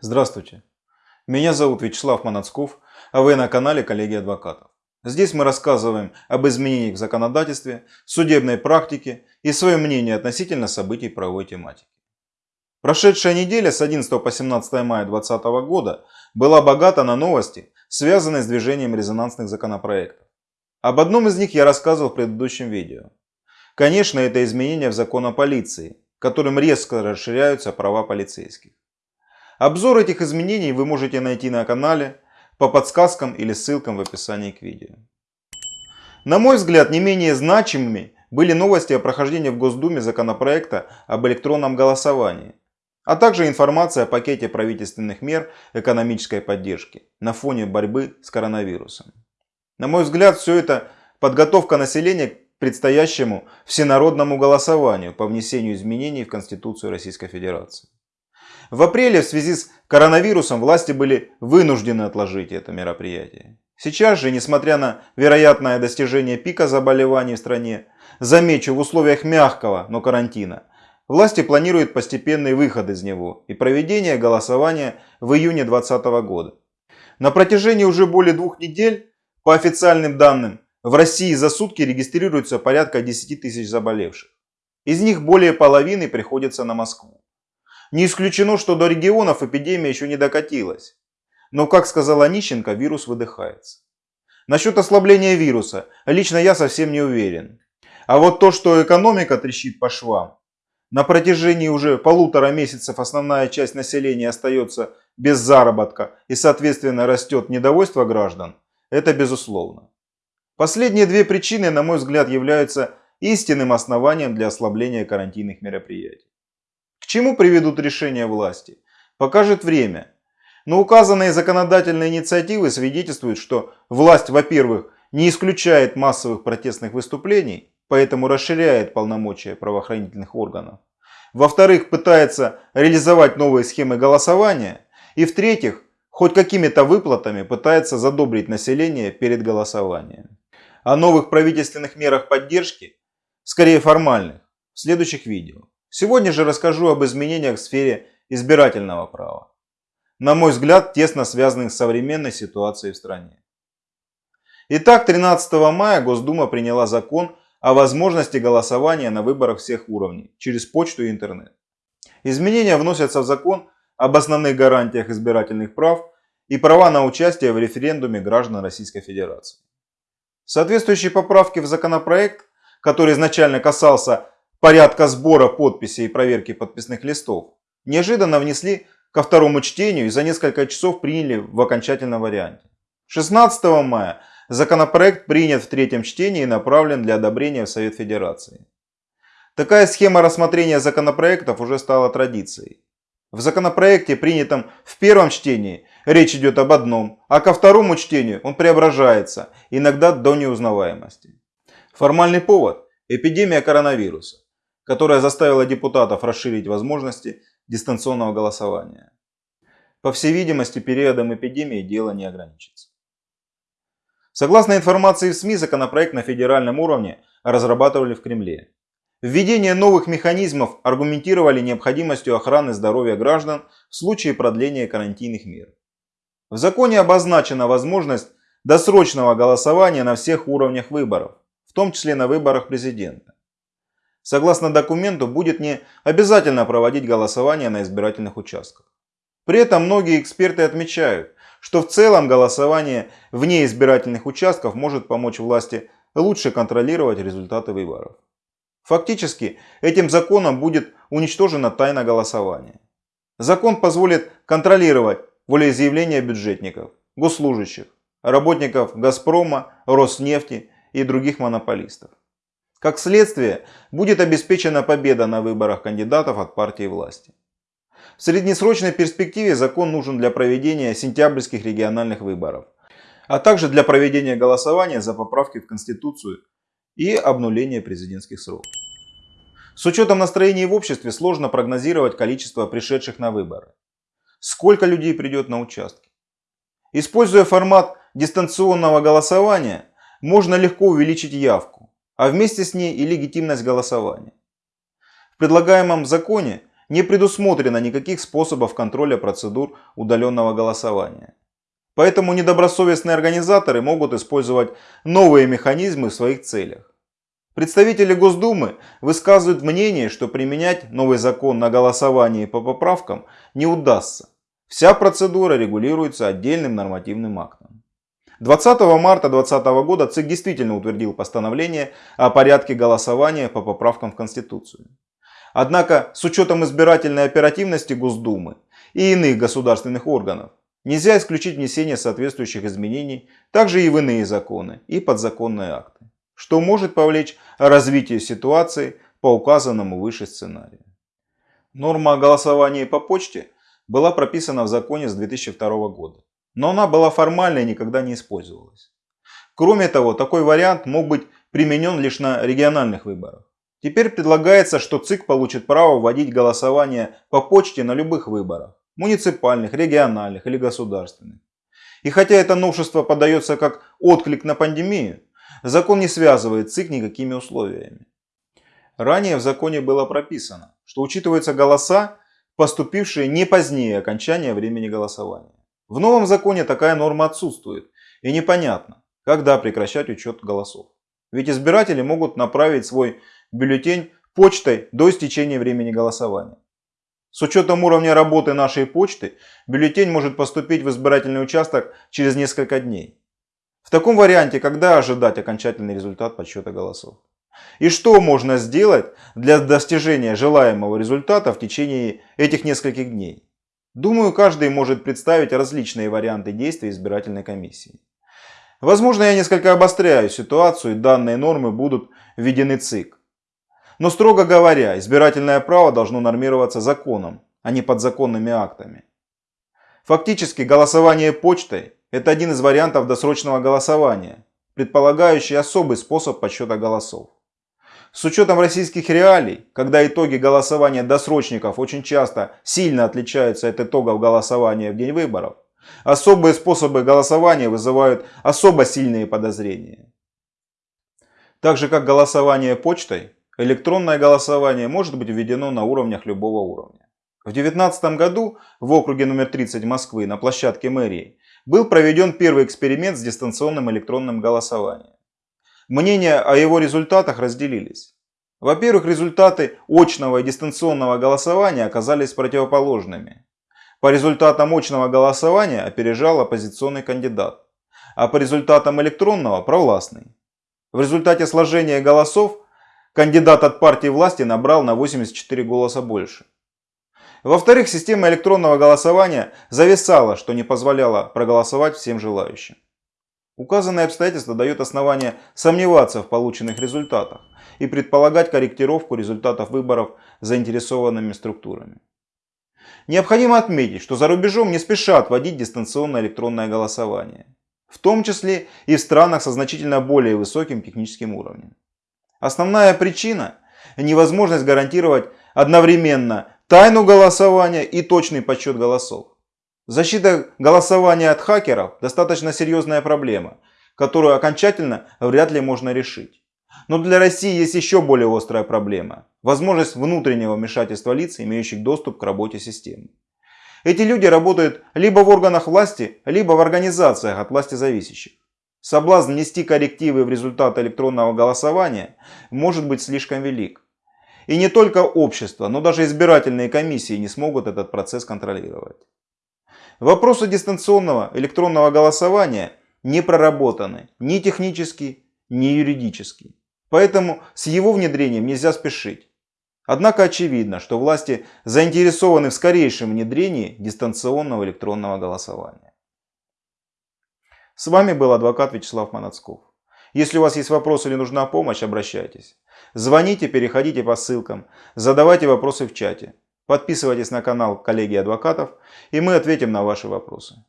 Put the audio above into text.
Здравствуйте. Меня зовут Вячеслав Манацков, а вы на канале Коллеги Адвокатов. Здесь мы рассказываем об изменениях в законодательстве, судебной практике и свое мнение относительно событий правовой тематики. Прошедшая неделя с 11 по 17 мая 2020 года была богата на новости, связанные с движением резонансных законопроектов. Об одном из них я рассказывал в предыдущем видео. Конечно, это изменения в закон о полиции, которым резко расширяются права полицейских. Обзор этих изменений вы можете найти на канале по подсказкам или ссылкам в описании к видео. На мой взгляд, не менее значимыми были новости о прохождении в Госдуме законопроекта об электронном голосовании, а также информация о пакете правительственных мер экономической поддержки на фоне борьбы с коронавирусом. На мой взгляд, все это подготовка населения к предстоящему всенародному голосованию по внесению изменений в Конституцию Российской Федерации. В апреле в связи с коронавирусом власти были вынуждены отложить это мероприятие. Сейчас же, несмотря на вероятное достижение пика заболеваний в стране, замечу в условиях мягкого, но карантина, власти планируют постепенный выход из него и проведение голосования в июне 2020 года. На протяжении уже более двух недель, по официальным данным, в России за сутки регистрируется порядка 10 тысяч заболевших. Из них более половины приходится на Москву. Не исключено, что до регионов эпидемия еще не докатилась. Но, как сказала Нищенко, вирус выдыхается. Насчет ослабления вируса, лично я совсем не уверен. А вот то, что экономика трещит по швам, на протяжении уже полутора месяцев основная часть населения остается без заработка и соответственно растет недовольство граждан, это безусловно. Последние две причины, на мой взгляд, являются истинным основанием для ослабления карантинных мероприятий. К чему приведут решения власти? Покажет время. Но указанные законодательные инициативы свидетельствуют, что власть, во-первых, не исключает массовых протестных выступлений, поэтому расширяет полномочия правоохранительных органов. Во-вторых, пытается реализовать новые схемы голосования. И в-третьих, хоть какими-то выплатами пытается задобрить население перед голосованием о новых правительственных мерах поддержки, скорее формальных, в следующих видео. Сегодня же расскажу об изменениях в сфере избирательного права. На мой взгляд, тесно связанных с современной ситуацией в стране. Итак, 13 мая Госдума приняла закон о возможности голосования на выборах всех уровней через почту и интернет. Изменения вносятся в закон об основных гарантиях избирательных прав и права на участие в референдуме граждан Российской Федерации. Соответствующие поправки в законопроект, который изначально касался порядка сбора подписей и проверки подписных листов, неожиданно внесли ко второму чтению и за несколько часов приняли в окончательном варианте. 16 мая законопроект принят в третьем чтении и направлен для одобрения в Совет Федерации. Такая схема рассмотрения законопроектов уже стала традицией. В законопроекте, принятом в первом чтении, речь идет об одном, а ко второму чтению он преображается, иногда до неузнаваемости. Формальный повод – эпидемия коронавируса, которая заставила депутатов расширить возможности дистанционного голосования. По всей видимости, периодом эпидемии дело не ограничится. Согласно информации в СМИ, законопроект на федеральном уровне разрабатывали в Кремле. Введение новых механизмов аргументировали необходимостью охраны здоровья граждан в случае продления карантинных мер. В законе обозначена возможность досрочного голосования на всех уровнях выборов, в том числе на выборах президента. Согласно документу, будет не обязательно проводить голосование на избирательных участках. При этом многие эксперты отмечают, что в целом голосование вне избирательных участков может помочь власти лучше контролировать результаты выборов. Фактически, этим законом будет уничтожена тайна голосования. Закон позволит контролировать волеизъявления бюджетников, госслужащих, работников «Газпрома», «Роснефти» и других монополистов. Как следствие, будет обеспечена победа на выборах кандидатов от партии власти. В среднесрочной перспективе закон нужен для проведения сентябрьских региональных выборов, а также для проведения голосования за поправки в Конституцию и обнуления президентских сроков. С учетом настроений в обществе сложно прогнозировать количество пришедших на выборы. Сколько людей придет на участки? Используя формат дистанционного голосования, можно легко увеличить явку, а вместе с ней и легитимность голосования. В предлагаемом законе не предусмотрено никаких способов контроля процедур удаленного голосования. Поэтому недобросовестные организаторы могут использовать новые механизмы в своих целях. Представители Госдумы высказывают мнение, что применять новый закон на голосовании по поправкам не удастся. Вся процедура регулируется отдельным нормативным актом. 20 марта 2020 года ЦИК действительно утвердил постановление о порядке голосования по поправкам в Конституцию. Однако с учетом избирательной оперативности Госдумы и иных государственных органов нельзя исключить внесение соответствующих изменений также и в иные законы и подзаконные акты что может повлечь развитие ситуации по указанному выше сценарию. Норма о голосовании по почте была прописана в законе с 2002 года, но она была формальной и никогда не использовалась. Кроме того, такой вариант мог быть применен лишь на региональных выборах. Теперь предлагается, что ЦИК получит право вводить голосование по почте на любых выборах – муниципальных, региональных или государственных. И хотя это новшество подается как отклик на пандемию, Закон не связывает ЦИК никакими условиями. Ранее в законе было прописано, что учитываются голоса, поступившие не позднее окончания времени голосования. В новом законе такая норма отсутствует и непонятно, когда прекращать учет голосов. Ведь избиратели могут направить свой бюллетень почтой до истечения времени голосования. С учетом уровня работы нашей почты, бюллетень может поступить в избирательный участок через несколько дней. В таком варианте, когда ожидать окончательный результат подсчета голосов? И что можно сделать для достижения желаемого результата в течение этих нескольких дней? Думаю, каждый может представить различные варианты действий избирательной комиссии. Возможно, я несколько обостряю ситуацию, и данные нормы будут введены ЦИК. Но строго говоря, избирательное право должно нормироваться законом, а не подзаконными актами. Фактически голосование почтой это один из вариантов досрочного голосования, предполагающий особый способ подсчета голосов. С учетом российских реалий, когда итоги голосования досрочников очень часто сильно отличаются от итогов голосования в день выборов, особые способы голосования вызывают особо сильные подозрения. Так же как голосование почтой, электронное голосование может быть введено на уровнях любого уровня. В 2019 году в округе номер 30 Москвы на площадке мэрии был проведен первый эксперимент с дистанционным электронным голосованием. Мнения о его результатах разделились. Во-первых, результаты очного и дистанционного голосования оказались противоположными. По результатам очного голосования опережал оппозиционный кандидат, а по результатам электронного – провластный. В результате сложения голосов кандидат от партии власти набрал на 84 голоса больше. Во-вторых, система электронного голосования зависала, что не позволяло проголосовать всем желающим. Указанные обстоятельства дают основания сомневаться в полученных результатах и предполагать корректировку результатов выборов заинтересованными структурами. Необходимо отметить, что за рубежом не спешат вводить дистанционное электронное голосование, в том числе и в странах со значительно более высоким техническим уровнем. Основная причина – невозможность гарантировать одновременно тайну голосования и точный подсчет голосов. Защита голосования от хакеров достаточно серьезная проблема, которую окончательно вряд ли можно решить. Но для России есть еще более острая проблема – возможность внутреннего вмешательства лиц, имеющих доступ к работе системы. Эти люди работают либо в органах власти, либо в организациях от власти зависящих. Соблазн нести коррективы в результат электронного голосования может быть слишком велик. И не только общество, но даже избирательные комиссии не смогут этот процесс контролировать. Вопросы дистанционного электронного голосования не проработаны ни технически, ни юридически. Поэтому с его внедрением нельзя спешить. Однако очевидно, что власти заинтересованы в скорейшем внедрении дистанционного электронного голосования. С вами был адвокат Вячеслав Манацков. Если у вас есть вопросы или нужна помощь, обращайтесь. Звоните, переходите по ссылкам, задавайте вопросы в чате. Подписывайтесь на канал коллеги адвокатов, и мы ответим на ваши вопросы.